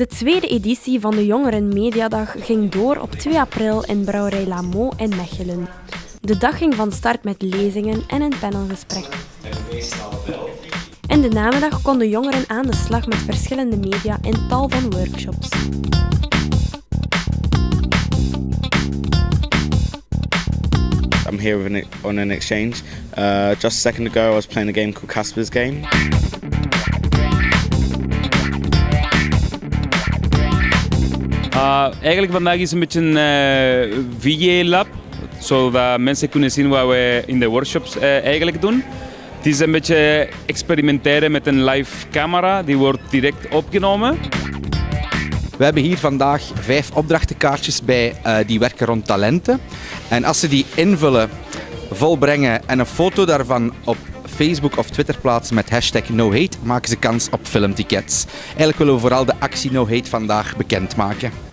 De tweede editie van de Jongeren Mediadag ging door op 2 april in Brouwerij Lamo in Mechelen. De dag ging van start met lezingen en een panelgesprek. In de namiddag konden jongeren aan de slag met verschillende media in tal van workshops. I'm here on an exchange. Uh, just a second ago, I was playing a game called Casper's Game. Uh, eigenlijk vandaag is een beetje een uh, VJ-lab, zodat mensen kunnen zien wat we in de workshops uh, eigenlijk doen. Het is een beetje experimenteren met een live camera, die wordt direct opgenomen. We hebben hier vandaag vijf opdrachtenkaartjes bij uh, die werken rond talenten. En als ze die invullen, volbrengen en een foto daarvan op Facebook of Twitter plaatsen met hashtag NoHate, maken ze kans op filmtickets. Eigenlijk willen we vooral de actie No Hate vandaag bekendmaken.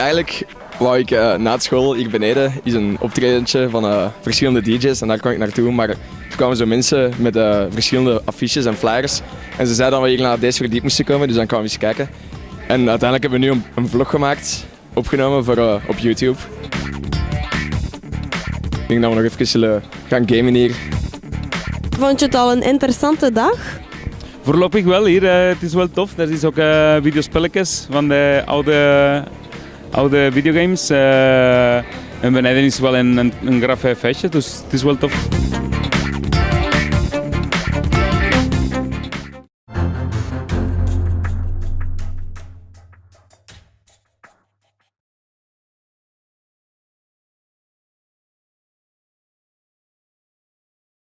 Eigenlijk wou ik uh, na school hier beneden is een optredentje van uh, verschillende DJ's en daar kwam ik naartoe. Maar er kwamen zo mensen met uh, verschillende affiches en flyers. En ze zeiden dat we hier naar deze verdiep moesten komen, dus dan kwamen we eens kijken. En uiteindelijk hebben we nu een, een vlog gemaakt, opgenomen voor, op YouTube. Ik denk dat we nog even zullen gaan gamen hier. Vond je het al een interessante dag? Voorlopig wel hier. het is wel tof. Er is ook videospelletjes van de oude oude videogames. Uh, en beneden is wel een, een, een graf feestje, dus het is wel tof.